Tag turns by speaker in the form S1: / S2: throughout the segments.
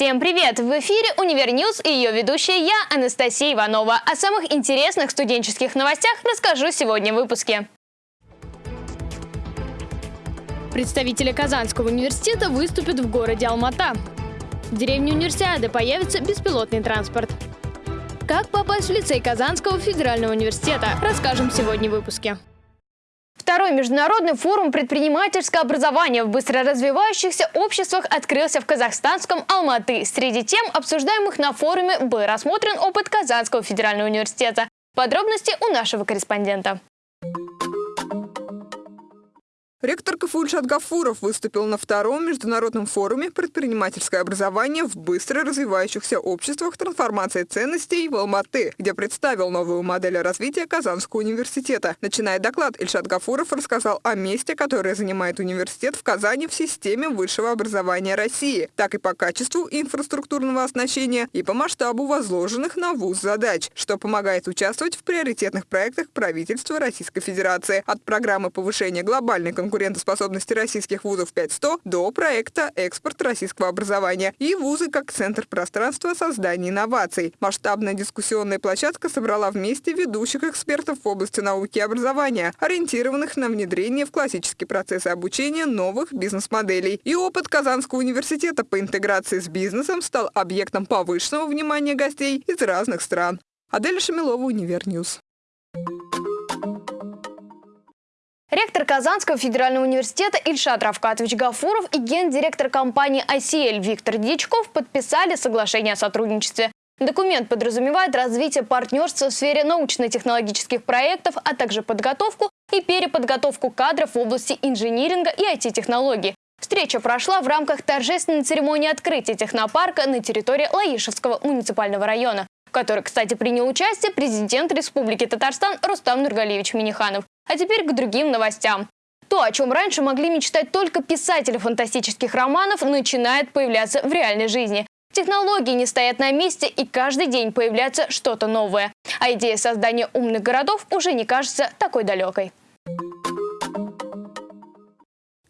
S1: Всем привет! В эфире Univer News и ее ведущая я, Анастасия Иванова. О самых интересных студенческих новостях расскажу сегодня в выпуске. Представители Казанского университета выступят в городе Алмата. В деревне Универсиады появится беспилотный транспорт. Как попасть в лицей Казанского федерального университета, расскажем сегодня в выпуске. Второй международный форум предпринимательского образования в быстро развивающихся обществах открылся в казахстанском Алматы. Среди тем, обсуждаемых на форуме, был рассмотрен опыт Казанского федерального университета. Подробности у нашего корреспондента.
S2: Ректор КФУ Ильшат Гафуров выступил на втором международном форуме «Предпринимательское образование в быстро развивающихся обществах. Трансформация ценностей» в Алматы, где представил новую модель развития Казанского университета. Начиная доклад, Ильшат Гафуров рассказал о месте, которое занимает университет в Казани в системе высшего образования России, так и по качеству инфраструктурного оснащения и по масштабу возложенных на ВУЗ задач, что помогает участвовать в приоритетных проектах правительства Российской Федерации от программы повышения глобальной конкуренции конкурентоспособности российских вузов 5100 до проекта «Экспорт российского образования» и вузы как центр пространства создания инноваций. Масштабная дискуссионная площадка собрала вместе ведущих экспертов в области науки и образования, ориентированных на внедрение в классические процессы обучения новых бизнес-моделей. И опыт Казанского университета по интеграции с бизнесом стал объектом повышенного внимания гостей из разных стран. Адель Шамилова, Univer News.
S1: Ректор Казанского федерального университета Ильшат Рафкатович Гафуров и гендиректор компании ICL Виктор Дьячков подписали соглашение о сотрудничестве. Документ подразумевает развитие партнерства в сфере научно-технологических проектов, а также подготовку и переподготовку кадров в области инжиниринга и IT-технологий. Встреча прошла в рамках торжественной церемонии открытия технопарка на территории Лаишевского муниципального района, в которой, кстати, принял участие президент Республики Татарстан Рустам Нургалевич Миниханов. А теперь к другим новостям. То, о чем раньше могли мечтать только писатели фантастических романов, начинает появляться в реальной жизни. Технологии не стоят на месте, и каждый день появляется что-то новое. А идея создания умных городов уже не кажется такой далекой.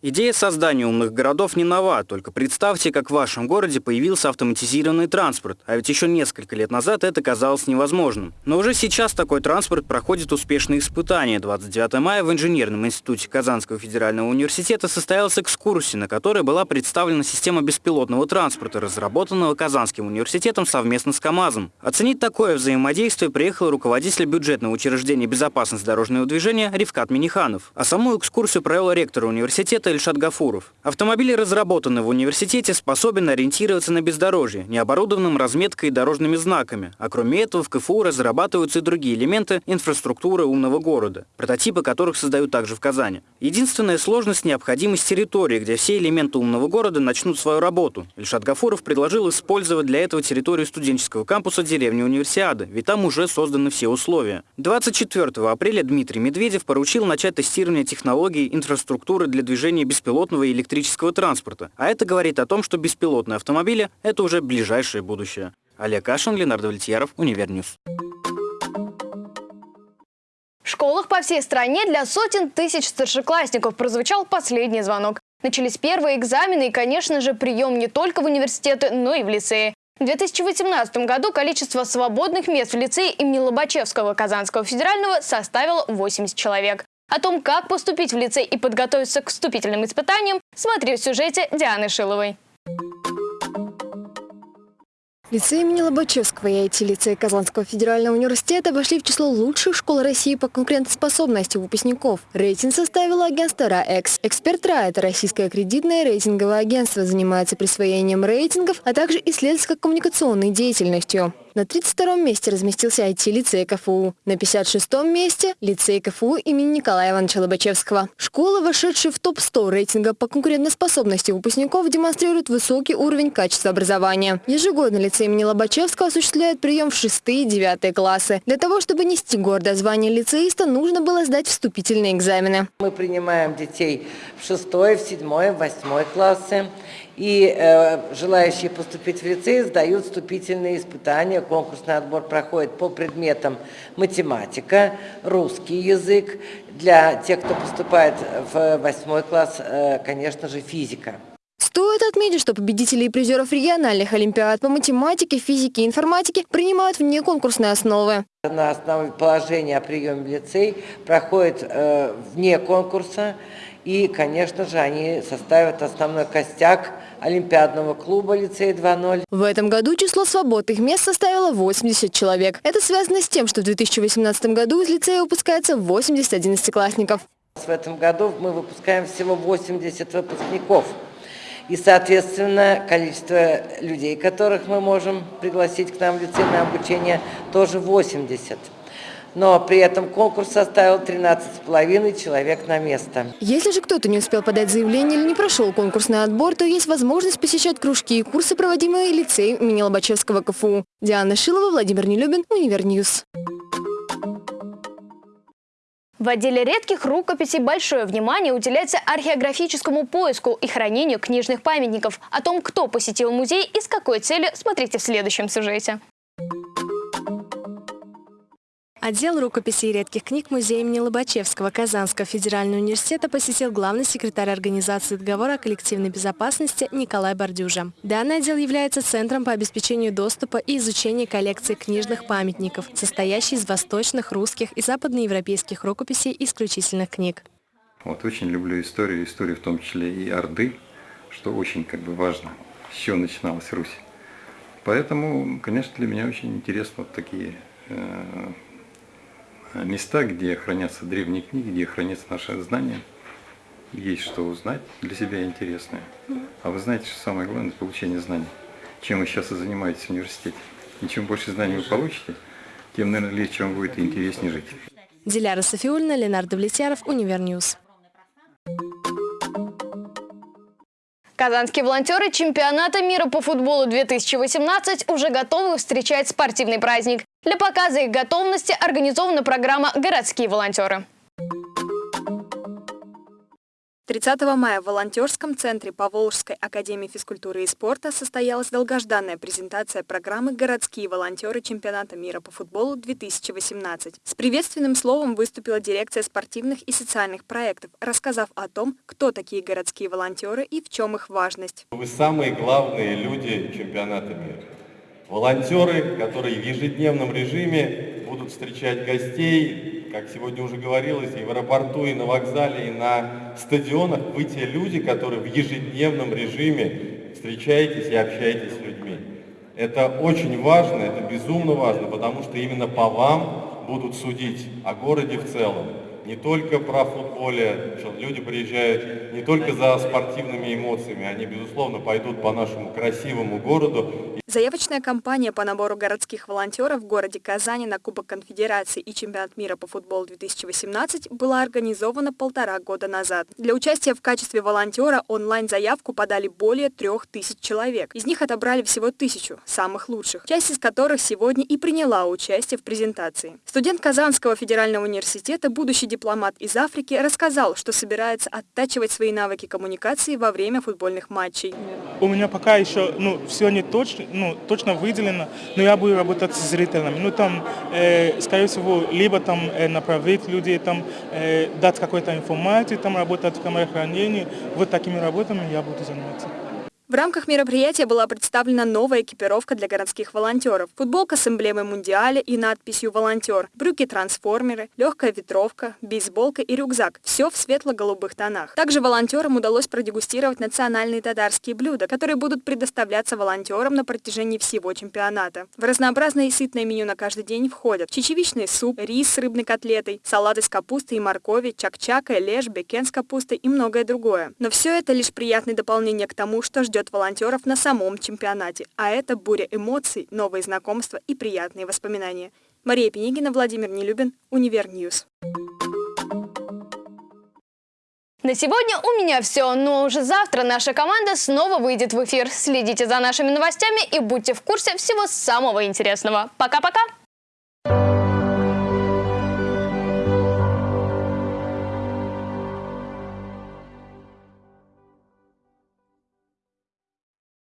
S3: Идея создания умных городов не нова, только представьте, как в вашем городе появился автоматизированный транспорт, а ведь еще несколько лет назад это казалось невозможным. Но уже сейчас такой транспорт проходит успешные испытания. 29 мая в Инженерном институте Казанского федерального университета состоялась экскурсия, на которой была представлена система беспилотного транспорта, разработанного Казанским университетом совместно с КАМАЗом. Оценить такое взаимодействие приехал руководитель бюджетного учреждения безопасности дорожного движения Ривкат Миниханов. А саму экскурсию провел ректор университета это Ильшат Гафуров. Автомобили, разработанные в университете, способен ориентироваться на бездорожье, необорудованным разметкой и дорожными знаками. А кроме этого, в КФУ разрабатываются и другие элементы инфраструктуры умного города, прототипы которых создают также в Казани. Единственная сложность – необходимость территории, где все элементы умного города начнут свою работу. Ильшат Гафуров предложил использовать для этого территорию студенческого кампуса деревни Универсиады, ведь там уже созданы все условия. 24 апреля Дмитрий Медведев поручил начать тестирование технологий инфраструктуры для движения движения беспилотного электрического транспорта. А это говорит о том, что беспилотные автомобили – это уже ближайшее будущее. Олег Кашин, Ленар Давлетьяров, Univer News.
S1: В школах по всей стране для сотен тысяч старшеклассников прозвучал последний звонок. Начались первые экзамены и, конечно же, прием не только в университеты, но и в лицеи. В 2018 году количество свободных мест в лицее имени Лобачевского Казанского федерального составило 80 человек. О том, как поступить в лицей и подготовиться к вступительным испытаниям, смотри в сюжете Дианы Шиловой.
S4: Лицей имени Лобачевского и IT-лицей Казанского федерального университета вошли в число лучших школ России по конкурентоспособности выпускников. Рейтинг составило агентство РАЭКС. Эксперт РА – это российское кредитное рейтинговое агентство, занимается присвоением рейтингов, а также исследовательско-коммуникационной деятельностью. На 32-м месте разместился IT-лицей КФУ. На 56-м месте – лицей КФУ имени Николая Ивановича Лобачевского. Школа, вошедшая в топ-100 рейтинга по конкурентоспособности выпускников, демонстрирует высокий уровень качества образования. Ежегодно лицей имени Лобачевского осуществляет прием в 6 и 9 классы. Для того, чтобы нести гордое звание лицеиста, нужно было сдать вступительные экзамены.
S5: Мы принимаем детей в 6, в 7, в 8 классы. И э, желающие поступить в лицей сдают вступительные испытания. Конкурсный отбор проходит по предметам математика, русский язык. Для тех, кто поступает в восьмой класс, э, конечно же, физика.
S4: Стоит отметить, что победителей и призеров региональных олимпиад по математике, физике и информатике принимают вне конкурсной основы.
S5: На основе положения о приеме в лицей проходит э, вне конкурса. И, конечно же, они составят основной костяк Олимпиадного клуба «Лицей 2.0».
S4: В этом году число свободных мест составило 80 человек. Это связано с тем, что в 2018 году из лицея выпускается 80 одиннадцатиклассников.
S5: В этом году мы выпускаем всего 80 выпускников. И, соответственно, количество людей, которых мы можем пригласить к нам в лицей на обучение, тоже 80 но при этом конкурс составил 13,5 человек на место.
S4: Если же кто-то не успел подать заявление или не прошел конкурсный отбор, то есть возможность посещать кружки и курсы, проводимые лицеем имени Лобачевского КФУ. Диана Шилова, Владимир Нелюбин, Univer News.
S1: В отделе редких рукописей большое внимание уделяется археографическому поиску и хранению книжных памятников. О том, кто посетил музей и с какой целью, смотрите в следующем сюжете.
S6: Отдел рукописей и редких книг Музея имени Лобачевского Казанского федерального университета посетил главный секретарь организации договора о коллективной безопасности Николай Бордюжа. Данный отдел является центром по обеспечению доступа и изучения коллекции книжных памятников, состоящей из восточных, русских и западноевропейских рукописей исключительных книг.
S7: Вот очень люблю историю, историю в том числе и Орды, что очень как бы важно, с чего начиналась Русь. Поэтому, конечно, для меня очень интересно вот такие э, места, где хранятся древние книги, где хранятся наши знания. Есть что узнать для себя интересное. А вы знаете, что самое главное – это получение знаний. Чем вы сейчас и занимаетесь в университете. И чем больше знаний вы получите, тем, наверное, легче вам будет и интереснее жить.
S6: Диляра Сафиуллина, Ленар Давлетьяров, Univer News.
S1: Казанские волонтеры чемпионата мира по футболу 2018 уже готовы встречать спортивный праздник. Для показа их готовности организована программа «Городские волонтеры».
S8: 30 мая в волонтерском центре Поволжской академии физкультуры и спорта состоялась долгожданная презентация программы «Городские волонтеры чемпионата мира по футболу-2018». С приветственным словом выступила дирекция спортивных и социальных проектов, рассказав о том, кто такие городские волонтеры и в чем их важность.
S9: Вы самые главные люди чемпионата мира. Волонтеры, которые в ежедневном режиме будут встречать гостей, как сегодня уже говорилось, и в аэропорту, и на вокзале, и на стадионах, вы те люди, которые в ежедневном режиме встречаетесь и общаетесь с людьми. Это очень важно, это безумно важно, потому что именно по вам будут судить о городе в целом. Не только про футболе, что люди приезжают не только за спортивными эмоциями, они, безусловно, пойдут по нашему красивому городу
S8: Заявочная кампания по набору городских волонтеров в городе Казани на Кубок Конфедерации и Чемпионат мира по футболу 2018 была организована полтора года назад. Для участия в качестве волонтера онлайн-заявку подали более трех тысяч человек. Из них отобрали всего тысячу, самых лучших, часть из которых сегодня и приняла участие в презентации. Студент Казанского федерального университета, будущий дипломат из Африки, рассказал, что собирается оттачивать свои навыки коммуникации во время футбольных матчей.
S10: У меня пока еще ну, все не точно, ну, точно выделено, но я буду работать с зрителями. Ну, там, э, скорее всего, либо там э, направить людей, там, э, дать какую-то информацию, там работать в камере хранения. Вот такими работами я буду заниматься.
S8: В рамках мероприятия была представлена новая экипировка для городских волонтеров. Футболка с эмблемой Мундиаля и надписью «Волонтер», брюки-трансформеры, легкая ветровка, бейсболка и рюкзак. Все в светло-голубых тонах. Также волонтерам удалось продегустировать национальные татарские блюда, которые будут предоставляться волонтерам на протяжении всего чемпионата. В разнообразное и сытное меню на каждый день входят чечевичный суп, рис с рыбной котлетой, салаты с капустой и моркови, чак-чака, леш, бекен с капустой и многое другое. Но все это лишь приятное дополнение к тому, что ждет ждет волонтеров на самом чемпионате, а это буря эмоций, новые знакомства и приятные воспоминания. Мария Пенигина, Владимир Нелюбин, Univer News.
S1: На сегодня у меня все, но уже завтра наша команда снова выйдет в эфир. Следите за нашими новостями и будьте в курсе всего самого интересного. Пока-пока!